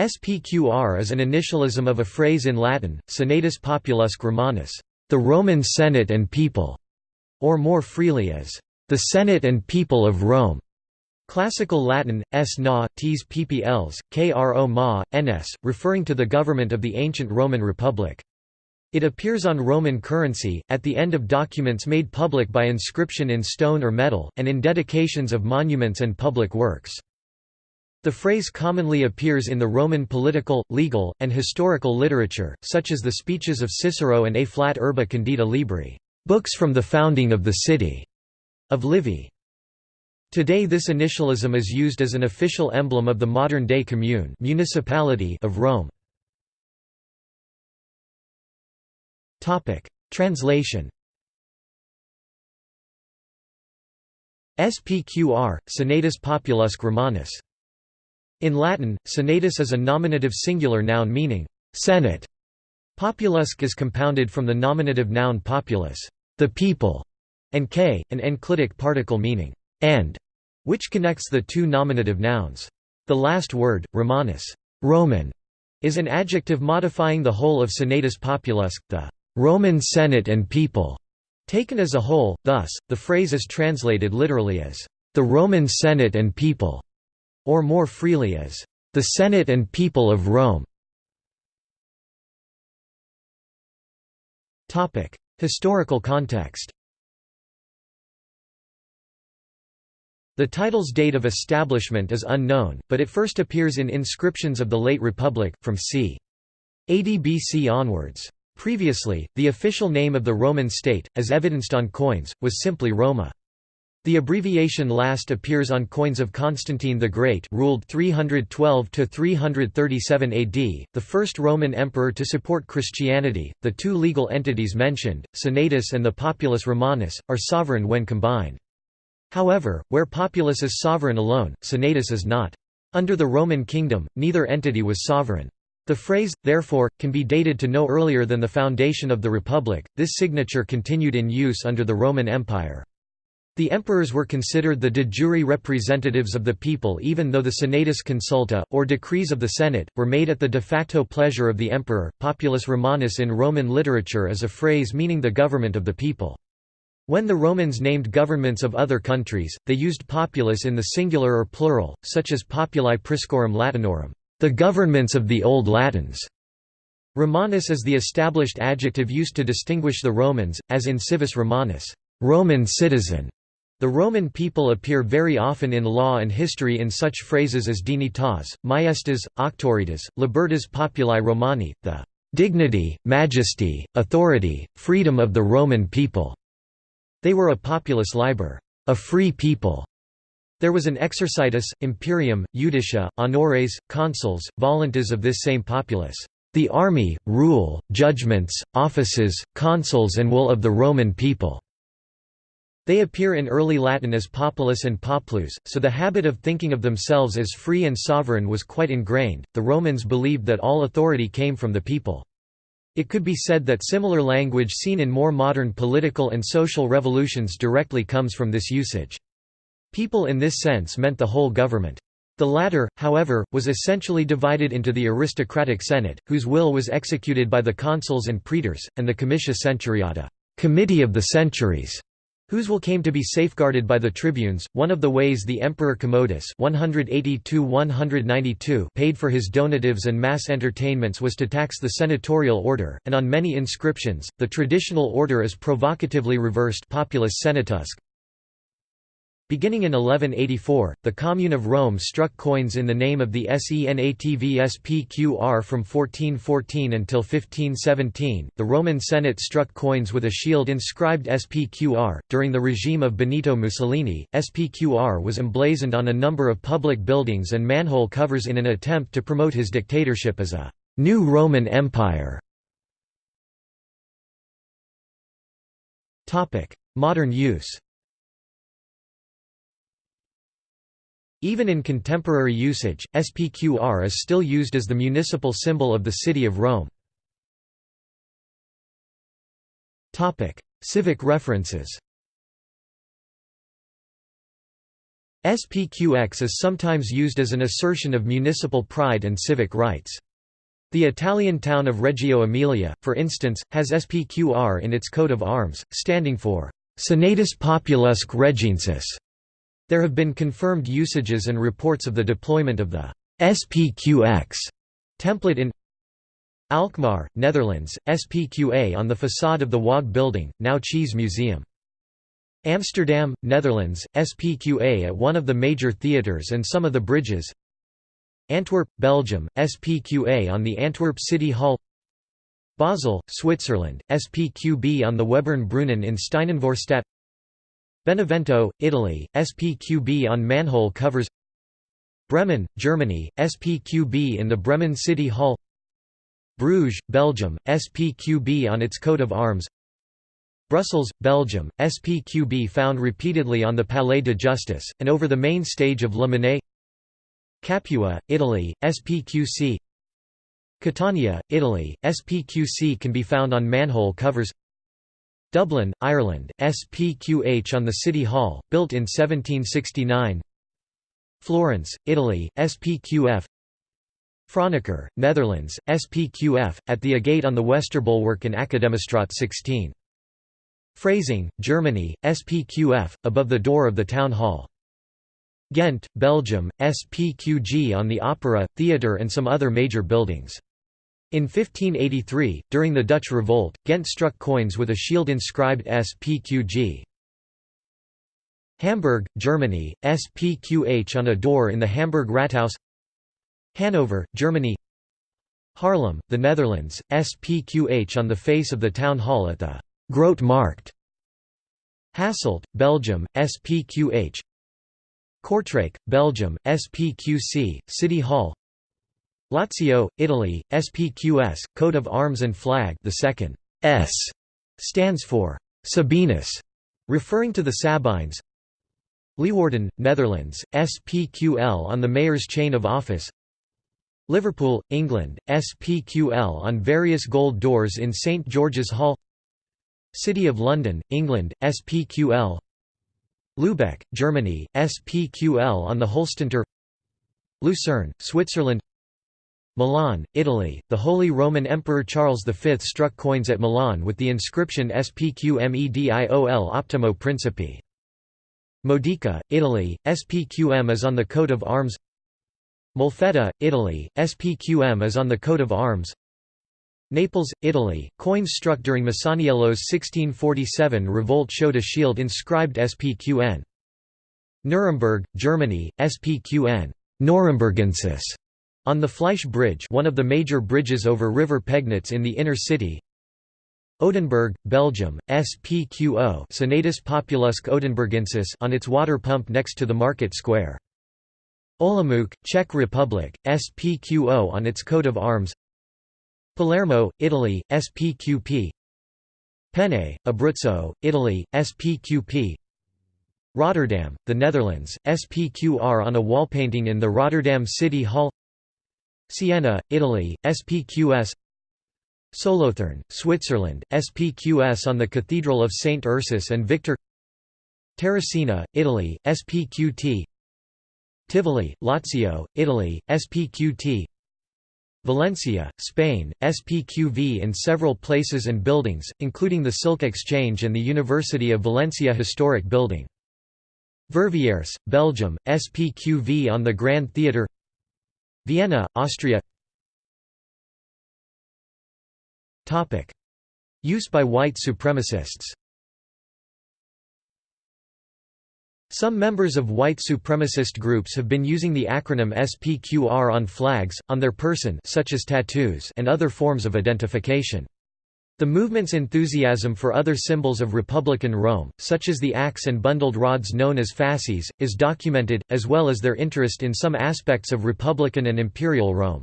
SPQR is an initialism of a phrase in Latin, Senatus Populusque Romanus, the Roman Senate and people, or more freely as the Senate and people of Rome. Classical Latin, s na, tes ppls, kro ma, ns, referring to the government of the ancient Roman Republic. It appears on Roman currency, at the end of documents made public by inscription in stone or metal, and in dedications of monuments and public works. The phrase commonly appears in the Roman political, legal, and historical literature, such as the speeches of Cicero and A Flat Urbe Condita Libri, books from the founding of the city, of Livy. Today this initialism is used as an official emblem of the modern-day commune municipality of Rome. Translation SPQR, Senatus Populusque Romanus in Latin, senatus is a nominative singular noun meaning, senate. Populusque is compounded from the nominative noun populus, the people, and k, an enclitic particle meaning, and, which connects the two nominative nouns. The last word, Romanus, Roman, is an adjective modifying the whole of senatus populusque, the Roman Senate and people. Taken as a whole, thus, the phrase is translated literally as, the Roman Senate and people or more freely as the Senate and people of Rome. Topic: Historical context The title's date of establishment is unknown, but it first appears in inscriptions of the late Republic, from c. 80 BC onwards. Previously, the official name of the Roman state, as evidenced on coins, was simply Roma. The abbreviation last appears on coins of Constantine the Great ruled 312 to 337 AD, the first Roman emperor to support Christianity. The two legal entities mentioned, Senatus and the Populus Romanus, are sovereign when combined. However, where Populus is sovereign alone, Senatus is not. Under the Roman kingdom, neither entity was sovereign. The phrase, therefore, can be dated to no earlier than the foundation of the Republic. This signature continued in use under the Roman Empire. The emperors were considered the de jure representatives of the people even though the senatus consulta, or decrees of the Senate, were made at the de facto pleasure of the emperor. Populus Romanus in Roman literature is a phrase meaning the government of the people. When the Romans named governments of other countries, they used populus in the singular or plural, such as populi priscorum latinorum, the governments of the Old Latins. Romanus is the established adjective used to distinguish the Romans, as in civis Romanus, Roman citizen. The Roman people appear very often in law and history in such phrases as dignitas, majestas, auctoritas, libertas populi Romani, the dignity, majesty, authority, freedom of the Roman people. They were a populus liber, a free people. There was an exercitus, imperium, judicia, honores, consuls, voluntas of this same populace, the army, rule, judgments, offices, consuls and will of the Roman people. They appear in early Latin as populus and populus, so the habit of thinking of themselves as free and sovereign was quite ingrained. The Romans believed that all authority came from the people. It could be said that similar language seen in more modern political and social revolutions directly comes from this usage. People in this sense meant the whole government. The latter, however, was essentially divided into the aristocratic Senate, whose will was executed by the consuls and praetors, and the comitia centuriata committee of the centuries", whose will came to be safeguarded by the tribunes. One of the ways the Emperor Commodus 182 paid for his donatives and mass entertainments was to tax the senatorial order, and on many inscriptions, the traditional order is provocatively reversed populus senatusque, Beginning in 1184, the Commune of Rome struck coins in the name of the SENATVSPQR from 1414 until 1517. The Roman Senate struck coins with a shield inscribed SPQR. During the regime of Benito Mussolini, SPQR was emblazoned on a number of public buildings and manhole covers in an attempt to promote his dictatorship as a new Roman Empire. Modern use Even in contemporary usage, SPQR is still used as the municipal symbol of the city of Rome. Civic references SPQX is sometimes used as an assertion of municipal pride and civic rights. The Italian town of Reggio Emilia, for instance, has SPQR in its coat of arms, standing for Senatus Populusque Regiensis. There have been confirmed usages and reports of the deployment of the SPQX template in Alkmaar, Netherlands, SPQA on the facade of the Waag building, now Cheese Museum. Amsterdam, Netherlands, SPQA at one of the major theatres and some of the bridges. Antwerp, Belgium, SPQA on the Antwerp City Hall. Basel, Switzerland, SPQB on the Webern Brunnen in Steinenvorstadt Benevento, Italy, SPQB on manhole covers Bremen, Germany, SPQB in the Bremen City Hall Bruges, Belgium, SPQB on its coat of arms Brussels, Belgium, SPQB found repeatedly on the Palais de Justice, and over the main stage of La Monnaie Capua, Italy, SPQC Catania, Italy, SPQC can be found on manhole covers Dublin, Ireland, SPQH on the City Hall, built in 1769 Florence, Italy, SPQF Franeker, Netherlands, SPQF, at the agate on the Westerbulwark in Academistraat 16 Freising, Germany, SPQF, above the door of the town hall. Ghent, Belgium, SPQG on the Opera, Theatre and some other major buildings. In 1583, during the Dutch Revolt, Ghent struck coins with a shield inscribed SPQG. Hamburg, Germany, SPQH on a door in the Hamburg Rathaus Hanover, Germany Haarlem, the Netherlands, SPQH on the face of the town hall at the Grote Markt. Hasselt, Belgium, SPQH. Kortrijk, Belgium, SPQC, City Hall. Lazio, Italy, SPQS, coat of arms and flag. The second S stands for Sabinus, referring to the Sabines. Leeuwarden, Netherlands, SPQL on the mayor's chain of office. Liverpool, England, SPQL on various gold doors in St George's Hall. City of London, England, SPQL Lübeck, Germany, SPQL on the Holstentor Lucerne, Switzerland Milan, Italy, the Holy Roman Emperor Charles V struck coins at Milan with the inscription SPQMEDIOL Optimo Principi. Modica, Italy, SPQM is on the coat of arms Molfetta, Italy, SPQM is on the coat of arms Naples, Italy, coins struck during Masaniello's 1647 revolt showed a shield inscribed SPQN. Nuremberg, Germany, SPQN Nurembergensis, on the Fleisch Bridge one of the major bridges over River Pegnitz in the inner city. Oudenburg, Belgium, SPQO Senatus Populusque Oudenburgensis on its water pump next to the market square. Olomouc, Czech Republic, SPQO on its coat of arms Palermo, Italy, SPQP Penne, Abruzzo, Italy, SPQP Rotterdam, the Netherlands, SPQR on a wall painting in the Rotterdam City Hall Siena, Italy, SPQS Solothurn, Switzerland, SPQS on the Cathedral of St. Ursus and Victor Terracina, Italy, SPQT Tivoli, Lazio, Italy, SPQT Valencia, Spain, SPQV in several places and buildings, including the Silk Exchange and the University of Valencia Historic Building. Verviers, Belgium, SPQV on the Grand Theatre Vienna, Austria. Use by white supremacists. Some members of white supremacist groups have been using the acronym SPQR on flags, on their person such as tattoos and other forms of identification. The movement's enthusiasm for other symbols of Republican Rome, such as the axe and bundled rods known as fasces, is documented, as well as their interest in some aspects of Republican and Imperial Rome.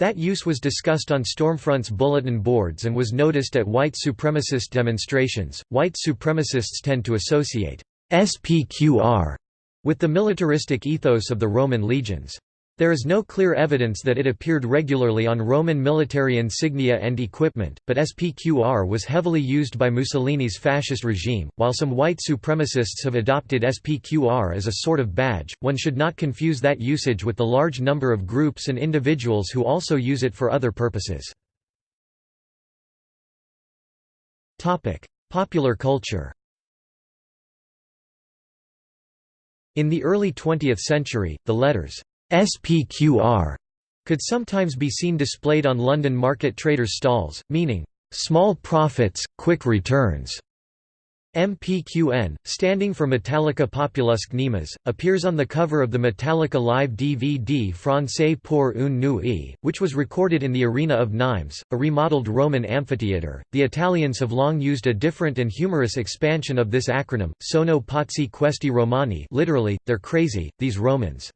That use was discussed on Stormfront's bulletin boards and was noticed at white supremacist demonstrations. White supremacists tend to associate SPQR with the militaristic ethos of the Roman legions. There is no clear evidence that it appeared regularly on Roman military insignia and equipment, but SPQR was heavily used by Mussolini's fascist regime. While some white supremacists have adopted SPQR as a sort of badge, one should not confuse that usage with the large number of groups and individuals who also use it for other purposes. Topic: Popular culture In the early 20th century, the letters SPQR could sometimes be seen displayed on London market traders' stalls, meaning, "...small profits, quick returns." MPQN, standing for Metallica Populusque Nemes, appears on the cover of the Metallica Live DVD Francais pour une nuit, which was recorded in the Arena of Nimes, a remodeled Roman amphitheatre. The Italians have long used a different and humorous expansion of this acronym, Sono pazzi questi Romani literally, they're crazy, these Romans.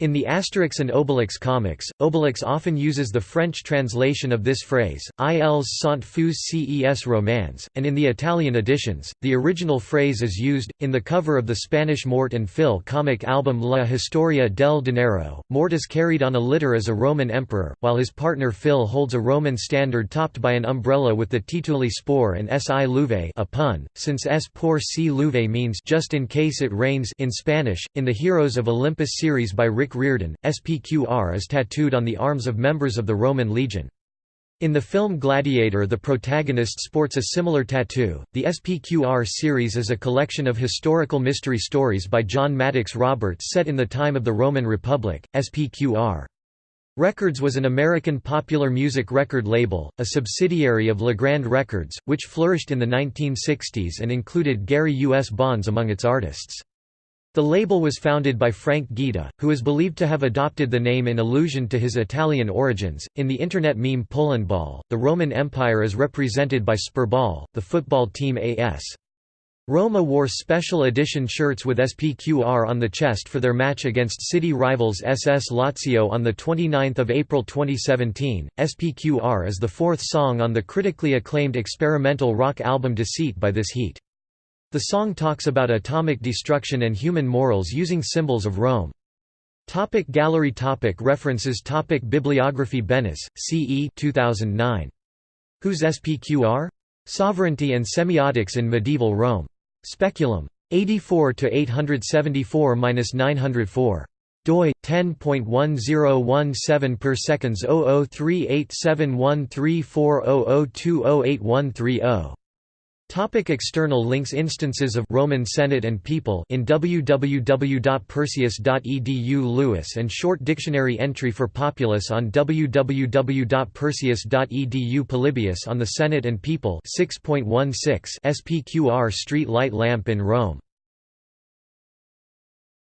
In the Asterix and Obelix comics, Obelix often uses the French translation of this phrase, ils sont fous ces romans, and in the Italian editions, the original phrase is used. In the cover of the Spanish Mort and Phil comic album La Historia del Dinero, Mort is carried on a litter as a Roman emperor, while his partner Phil holds a Roman standard topped by an umbrella with the tituli spore and si luve a pun, since s por si luve means just in case it rains in Spanish. In the Heroes of Olympus series by Rick Riordan, SPQR is tattooed on the arms of members of the Roman legion. In the film Gladiator the protagonist sports a similar tattoo. The SPQR series is a collection of historical mystery stories by John Maddox Roberts set in the time of the Roman Republic. SPQR Records was an American popular music record label, a subsidiary of Legrand Records, which flourished in the 1960s and included Gary U. S. Bonds among its artists. The label was founded by Frank Guida, who is believed to have adopted the name in allusion to his Italian origins. In the internet meme Polandball, the Roman Empire is represented by Spurball, the football team AS. Roma wore special edition shirts with SPQR on the chest for their match against city rivals SS Lazio on 29 April 2017. SPQR is the fourth song on the critically acclaimed experimental rock album Deceit by This Heat. The song talks about atomic destruction and human morals using symbols of Rome. Topic gallery topic References topic Bibliography Benes, C.E. 2009. Whose SPQR? Sovereignty and Semiotics in Medieval Rome. Speculum. 84 874-904 doi 10.1017 per seconds 0038713400208130 Topic external links Instances of Roman Senate and People in www.perseus.edu Lewis and short dictionary entry for Populus on www.perseus.edu Polybius on the Senate and People 6.16 SPQR street light lamp in Rome